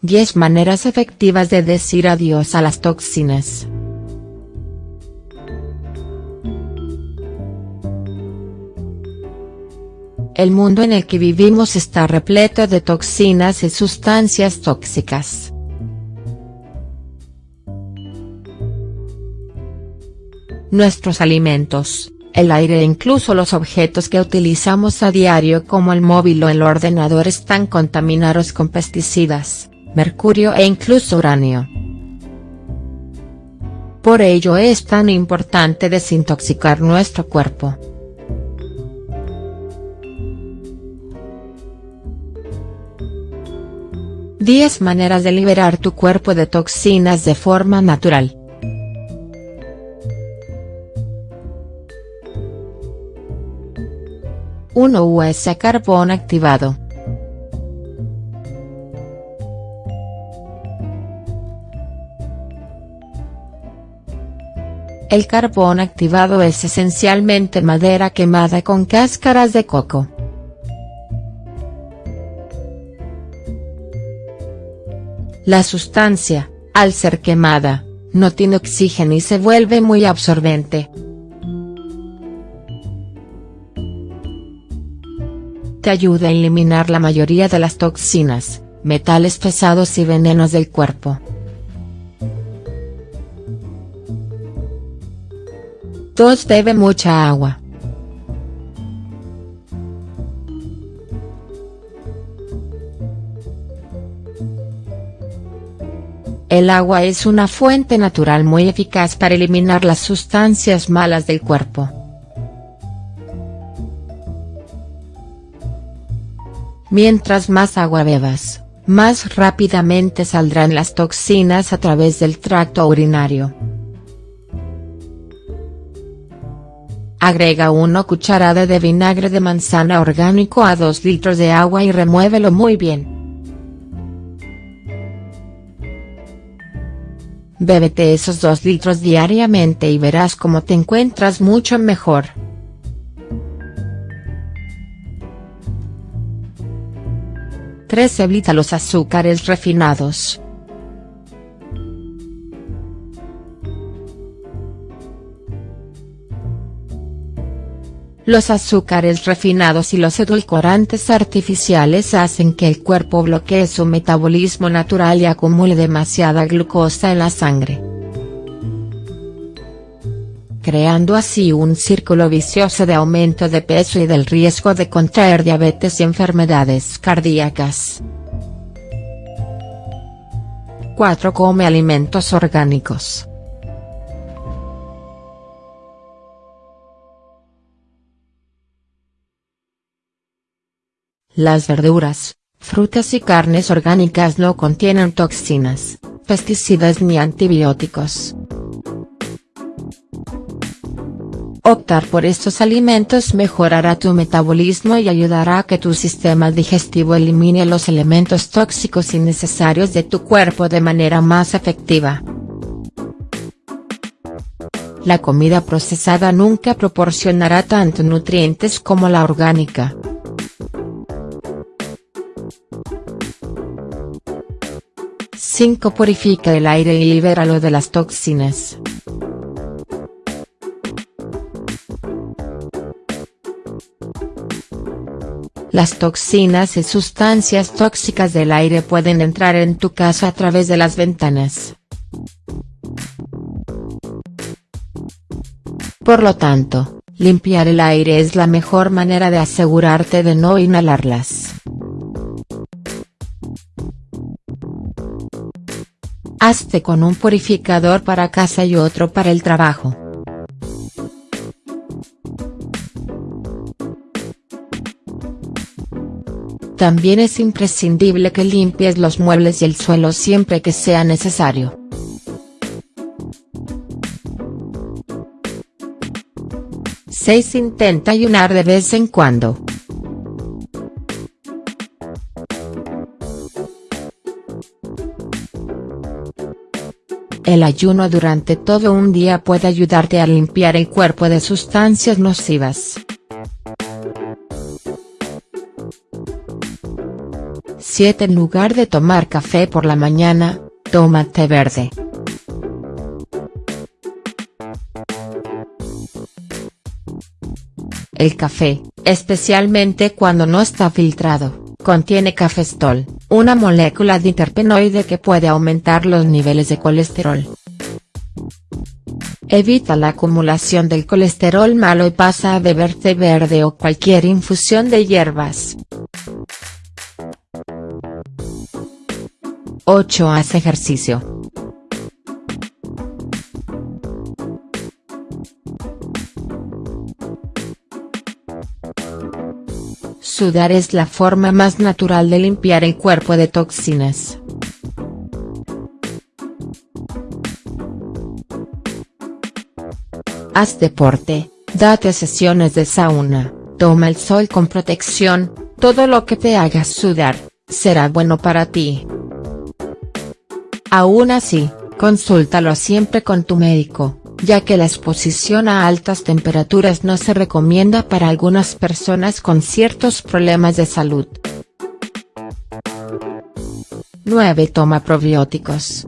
10 maneras efectivas de decir adiós a las toxinas. El mundo en el que vivimos está repleto de toxinas y sustancias tóxicas. Nuestros alimentos, el aire e incluso los objetos que utilizamos a diario como el móvil o el ordenador están contaminados con pesticidas, mercurio e incluso uranio. Por ello es tan importante desintoxicar nuestro cuerpo. Diez maneras de liberar tu cuerpo de toxinas de forma natural. 1 US carbón activado. El carbón activado es esencialmente madera quemada con cáscaras de coco. La sustancia, al ser quemada, no tiene oxígeno y se vuelve muy absorbente. Te ayuda a eliminar la mayoría de las toxinas, metales pesados y venenos del cuerpo. 2. Bebe mucha agua. El agua es una fuente natural muy eficaz para eliminar las sustancias malas del cuerpo. Mientras más agua bebas, más rápidamente saldrán las toxinas a través del tracto urinario. Agrega 1 cucharada de vinagre de manzana orgánico a 2 litros de agua y remuévelo muy bien. Bébete esos 2 litros diariamente y verás cómo te encuentras mucho mejor. 3 evita los azúcares refinados. Los azúcares refinados y los edulcorantes artificiales hacen que el cuerpo bloquee su metabolismo natural y acumule demasiada glucosa en la sangre creando así un círculo vicioso de aumento de peso y del riesgo de contraer diabetes y enfermedades cardíacas. 4. Come alimentos orgánicos. Las verduras, frutas y carnes orgánicas no contienen toxinas, pesticidas ni antibióticos. Optar por estos alimentos mejorará tu metabolismo y ayudará a que tu sistema digestivo elimine los elementos tóxicos innecesarios de tu cuerpo de manera más efectiva. La comida procesada nunca proporcionará tanto nutrientes como la orgánica. ¡5! Purifica el aire y libéralo de las toxinas. Las toxinas y sustancias tóxicas del aire pueden entrar en tu casa a través de las ventanas. Por lo tanto, limpiar el aire es la mejor manera de asegurarte de no inhalarlas. Hazte con un purificador para casa y otro para el trabajo. También es imprescindible que limpies los muebles y el suelo siempre que sea necesario. Intenta ayunar de vez en cuando. El ayuno durante todo un día puede ayudarte a limpiar el cuerpo de sustancias nocivas. 7 En lugar de tomar café por la mañana, toma té verde. El café, especialmente cuando no está filtrado, contiene cafestol, una molécula de interpenoide que puede aumentar los niveles de colesterol. Evita la acumulación del colesterol malo y pasa a beber té verde o cualquier infusión de hierbas. 8. Haz ejercicio. Sudar es la forma más natural de limpiar el cuerpo de toxinas. Haz deporte, date sesiones de sauna, toma el sol con protección, todo lo que te haga sudar, será bueno para ti. Aún así, consúltalo siempre con tu médico, ya que la exposición a altas temperaturas no se recomienda para algunas personas con ciertos problemas de salud. 9. Toma probióticos.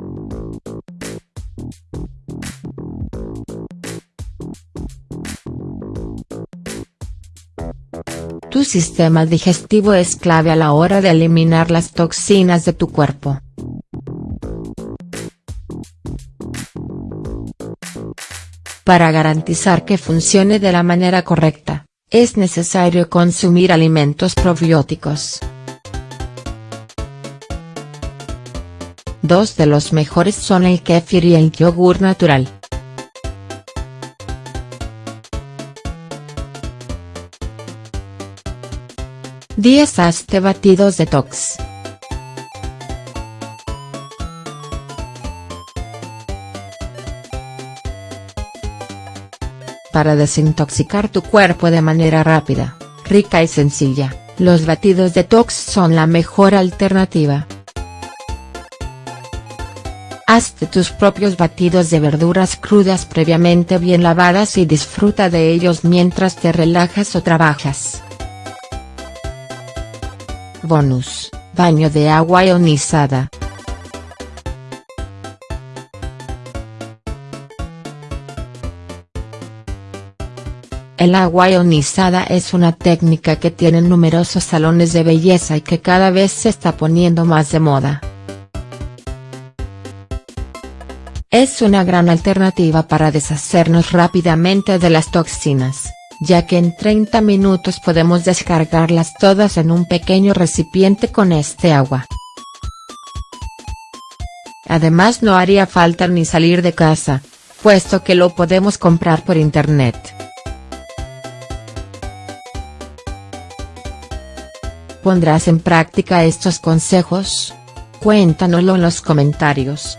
Tu sistema digestivo es clave a la hora de eliminar las toxinas de tu cuerpo. Para garantizar que funcione de la manera correcta, es necesario consumir alimentos probióticos. Dos de los mejores son el kéfir y el yogur natural. Diez Hazte batidos detox. Para desintoxicar tu cuerpo de manera rápida, rica y sencilla, los batidos detox son la mejor alternativa. Hazte tus propios batidos de verduras crudas previamente bien lavadas y disfruta de ellos mientras te relajas o trabajas. Bonus, baño de agua ionizada. El agua ionizada es una técnica que tienen numerosos salones de belleza y que cada vez se está poniendo más de moda. Es una gran alternativa para deshacernos rápidamente de las toxinas, ya que en 30 minutos podemos descargarlas todas en un pequeño recipiente con este agua. Además no haría falta ni salir de casa, puesto que lo podemos comprar por internet. ¿Pondrás en práctica estos consejos? Cuéntanoslo en los comentarios.